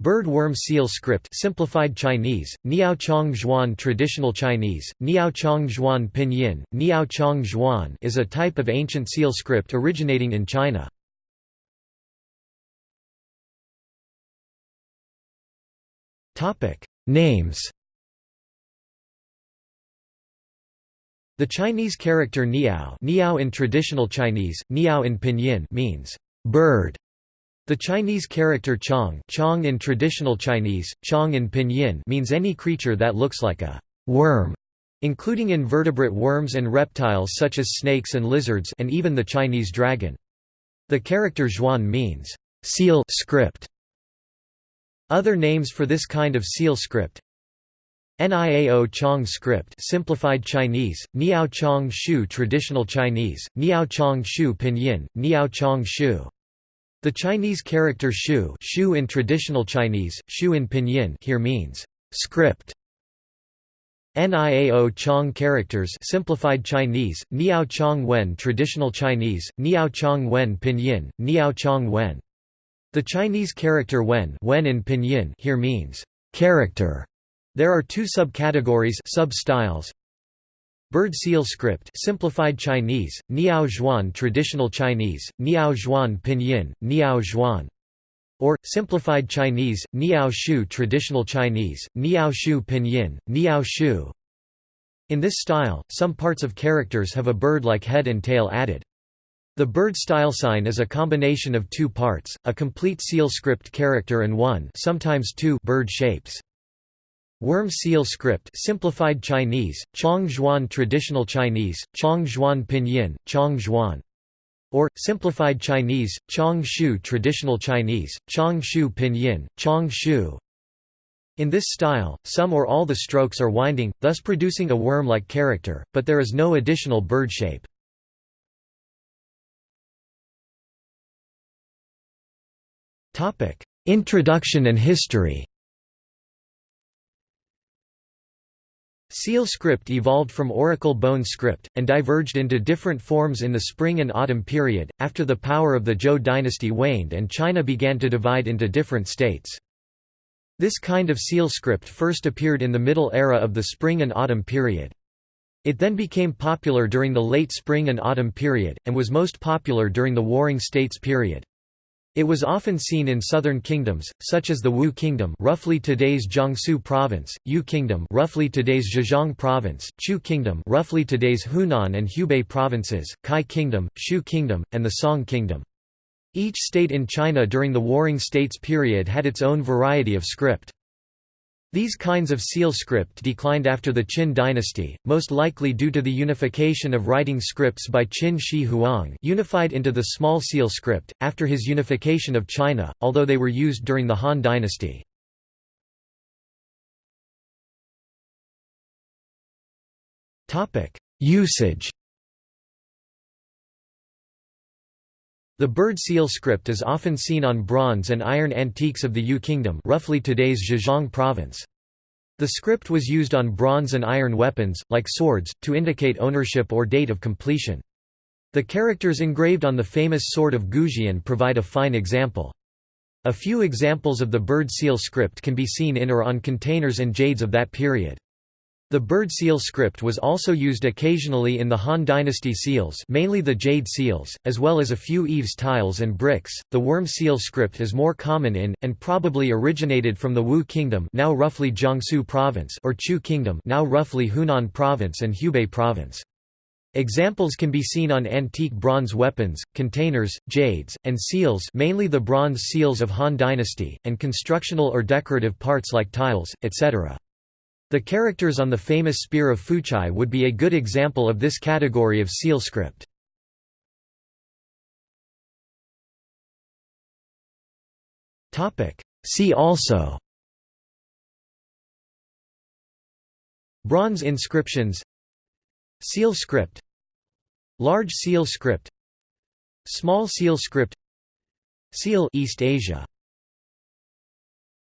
Bird worm seal script simplified Chinese, Niao Chong Zhuan Traditional Chinese, Niao Chong Zhuan Pinyin, Niao Chong Zhuan is a type of ancient seal script originating in China. Names The Chinese character niao, niao in traditional Chinese, niao in pinyin means bird the Chinese character chong, chong in traditional Chinese, chong in pinyin means any creature that looks like a worm, including invertebrate worms and reptiles such as snakes and lizards and even the Chinese dragon. The character zhuan means seal script. Other names for this kind of seal script Niao Chong script simplified Chinese, Niao Chong Shu traditional Chinese, Niao Chong Shu pinyin, Niao Chong Shu the Chinese character shu, shu in traditional Chinese, shu in pinyin here means script. Niao Chong characters simplified Chinese, Niao Chong Wen traditional Chinese, Niao Chong Wen pinyin, Niao Chong Wen. The Chinese character wen, wen in pinyin here means character. There are two subcategories sub-styles, Bird seal script simplified Chinese, Niao Zhuan traditional Chinese, Niao Zhuan pinyin, Niao Zhuan. Or, simplified Chinese, Niao Shu traditional Chinese, Niao Shu pinyin, Niao Shu. In this style, some parts of characters have a bird-like head and tail added. The bird style sign is a combination of two parts, a complete seal script character and one sometimes two bird shapes. Worm seal script simplified Chinese, Chong traditional Chinese, Chong pinyin, Chong or, simplified Chinese, Chong Shu traditional Chinese, Chong Shu pinyin, Chong Shu. In this style, some or all the strokes are winding, thus producing a worm-like character, but there is no additional bird shape. Introduction and history Seal script evolved from Oracle bone script, and diverged into different forms in the spring and autumn period, after the power of the Zhou dynasty waned and China began to divide into different states. This kind of seal script first appeared in the middle era of the spring and autumn period. It then became popular during the late spring and autumn period, and was most popular during the Warring States period. It was often seen in southern kingdoms, such as the Wu Kingdom roughly today's Jiangsu Province, Yue Kingdom roughly today's Zhejiang Province, Chu Kingdom roughly today's Hunan and Hubei Provinces, Kai Kingdom, Shu Kingdom, and the Song Kingdom. Each state in China during the Warring States period had its own variety of script. These kinds of seal script declined after the Qin dynasty, most likely due to the unification of writing scripts by Qin Shi Huang unified into the small seal script, after his unification of China, although they were used during the Han dynasty. Usage The bird seal script is often seen on bronze and iron antiques of the Yue Kingdom roughly today's Zhejiang province. The script was used on bronze and iron weapons, like swords, to indicate ownership or date of completion. The characters engraved on the famous sword of Goujian provide a fine example. A few examples of the bird seal script can be seen in or on containers and jades of that period. The bird seal script was also used occasionally in the Han dynasty seals, mainly the jade seals, as well as a few eaves tiles and bricks. The worm seal script is more common in and probably originated from the Wu kingdom, now roughly Jiangsu province, or Chu kingdom, now roughly Hunan province and Hubei province. Examples can be seen on antique bronze weapons, containers, jades, and seals mainly the bronze seals of Han dynasty, and constructional or decorative parts like tiles, etc. The characters on the famous spear of Fuchai would be a good example of this category of seal script. See also Bronze inscriptions Seal script Large seal script Small seal script Seal East Asia